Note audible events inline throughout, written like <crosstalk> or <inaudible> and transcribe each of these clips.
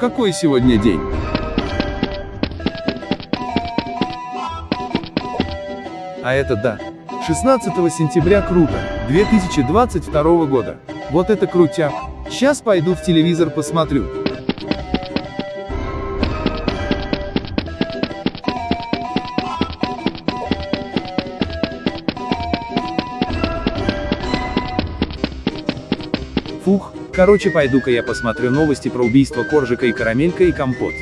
Какой сегодня день? А это да. 16 сентября круто, 2022 года. Вот это крутяк. Сейчас пойду в телевизор посмотрю. Фух, короче пойду-ка я посмотрю новости про убийство Коржика и Карамелька и Компот.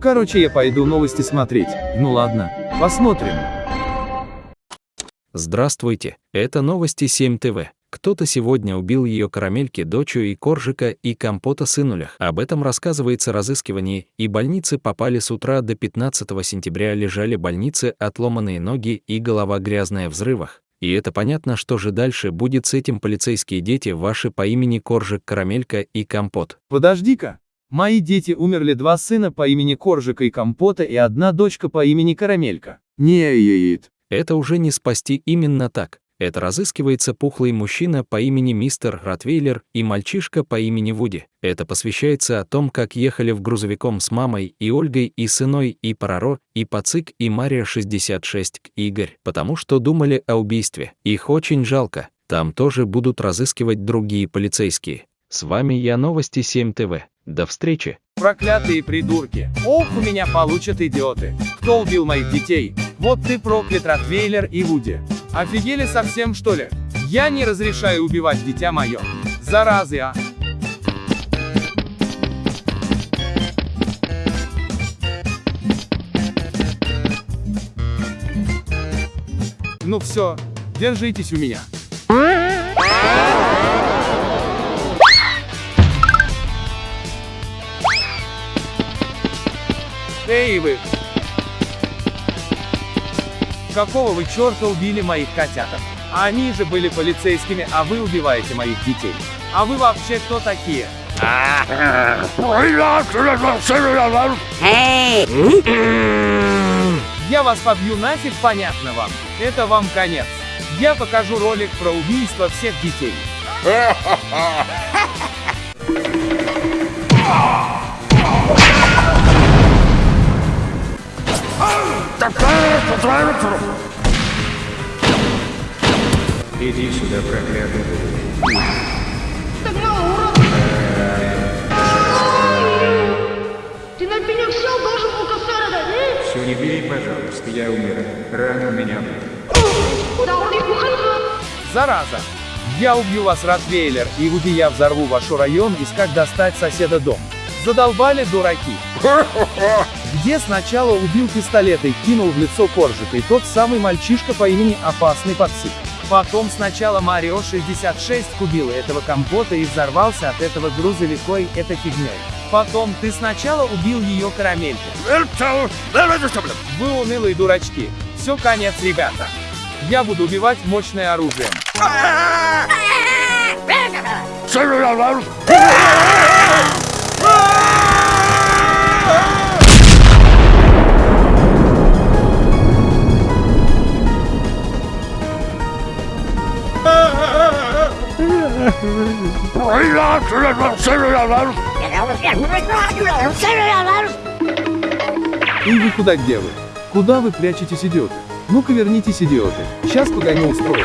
Короче я пойду новости смотреть. Ну ладно, посмотрим. Здравствуйте, это новости 7 ТВ. Кто-то сегодня убил ее карамельки, дочу и коржика и компота сынулях. Об этом рассказывается разыскивание, и больницы попали с утра до 15 сентября лежали больницы отломанные ноги и голова грязная в взрывах. И это понятно, что же дальше будет с этим полицейские дети ваши по имени Коржик, Карамелька и Компот. Подожди-ка. Мои дети умерли два сына по имени Коржика и Компота и одна дочка по имени Карамелька. Не яит. Это уже не спасти именно так. Это разыскивается пухлый мужчина по имени мистер Ротвейлер и мальчишка по имени Вуди. Это посвящается о том, как ехали в грузовиком с мамой и Ольгой и сыной и Параро, и Пацик и Мария 66 Игорь, потому что думали о убийстве. Их очень жалко. Там тоже будут разыскивать другие полицейские. С вами я, Новости 7 ТВ. До встречи. Проклятые придурки. Ох, у меня получат идиоты. Кто убил моих детей? Вот ты проклят, Ротвейлер и Вуди. Офигели совсем, что ли? Я не разрешаю убивать дитя мое. Заразы, а. Ну все, держитесь у меня. Эй вы! Какого вы черта убили моих котяток? Они же были полицейскими, а вы убиваете моих детей. А вы вообще кто такие? Я вас побью нафиг, понятно вам. Это вам конец. Я покажу ролик про убийство всех детей. <laughs> Иди сюда, проклятый. Так мало урод! Ты на меня сел, должен был косара дать, Все, не бери, пожалуйста, я умираю. Рано меня! Зараза! Я убью вас, Ротвейлер, и Вуди я взорву ваш район, искать достать соседа дом. Задолбали дураки. <laughs> Где сначала убил пистолет и кинул в лицо коржика и тот самый мальчишка по имени Опасный Пацик. Потом сначала Марио 66 убил этого компота и взорвался от этого грузовикой этой фигней. Потом ты сначала убил ее карамельку. Вы унылые дурачки. Все конец, ребята. Я буду убивать мощное оружием. <laughs> И вы куда где вы? Куда вы прячетесь, идиоты? Ну-ка вернитесь, идиоты. Сейчас погоню устрою.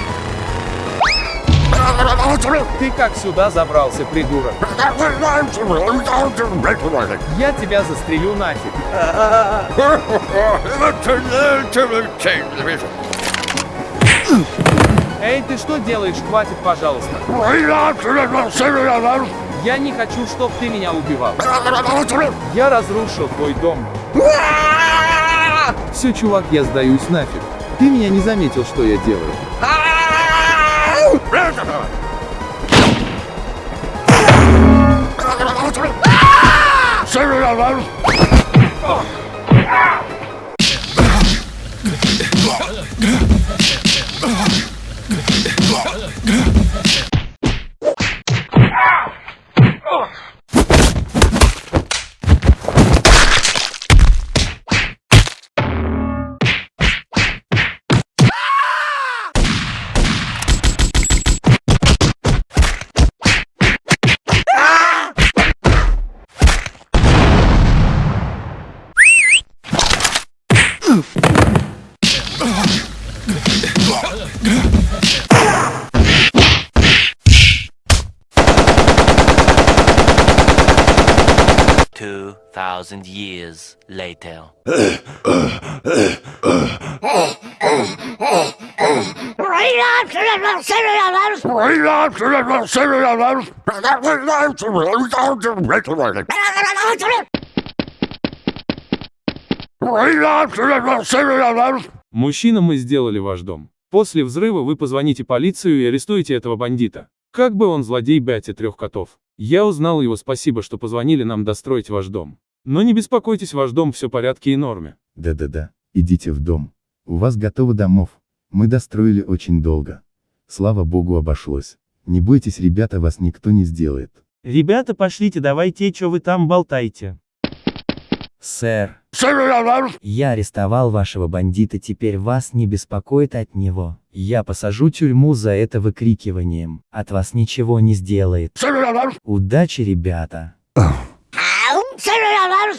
Ты как сюда забрался, придурок? Я тебя застрелю нафиг. Эй, ты что делаешь? Хватит, пожалуйста. Я не хочу, чтобы ты меня убивал. Я разрушил твой дом. Все, чувак, я сдаюсь нафиг. Ты меня не заметил, что я делаю. ¡Ah! ¡Se me 2,000 years later. Мужчина, мы сделали ваш дом. После взрыва вы позвоните полицию и арестуете этого бандита. Как бы он злодей Бати трех котов. Я узнал его спасибо, что позвонили нам достроить ваш дом. Но не беспокойтесь, ваш дом все в порядке и норме. Да-да-да, идите в дом. У вас готовы домов. Мы достроили очень долго. Слава богу обошлось. Не бойтесь, ребята, вас никто не сделает. Ребята, пошлите, давайте, что вы там болтаете. Сэр, я арестовал вашего бандита, теперь вас не беспокоит от него. Я посажу тюрьму за это выкрикиванием. От вас ничего не сделает. Удачи, ребята. 谁人要拦了。